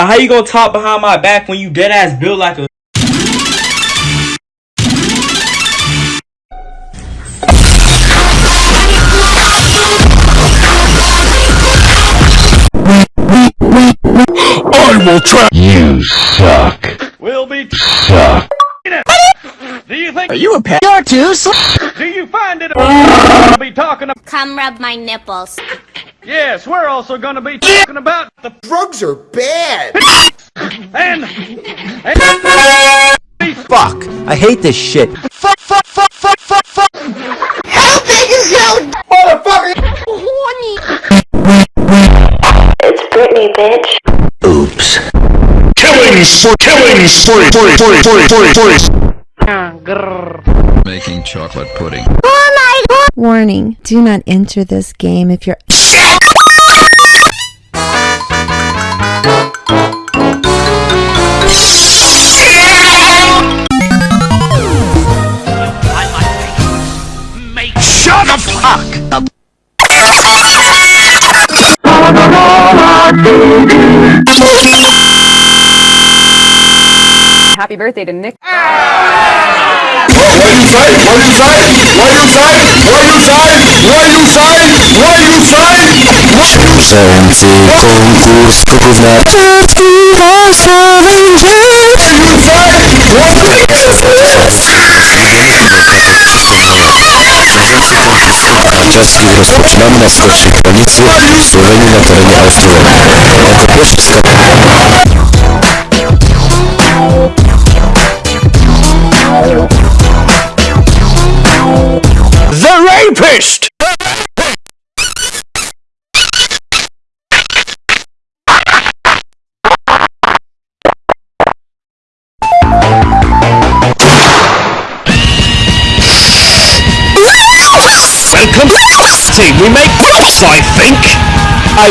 Bro, how you gonna talk behind my back when you dead ass built like a I will try. You suck. We'll be Suck. Do you think? Are you a pet? You're too slow. Do you find it? We'll be talking about. Come rub my nipples. Yes, we're also going to be talking about the Drugs are bad. and and Fuck. I hate this shit. Fuck, fuck, fuck, fuck, fuck, fuck. How big is your horny? It's Britney, bitch. Oops. killing spree, killing spree, spree, spree, spree, spree, spree. Making chocolate pudding. Warning, do not enter this game if you're Shut the fuck up. Happy birthday to Nick. Ah! What you say? What you say? What you say? What you say? What you say? What you say? Konkurs na skočí hranici Slovení na teréně Austrie. Rapist! Welcome. See, we make I think. I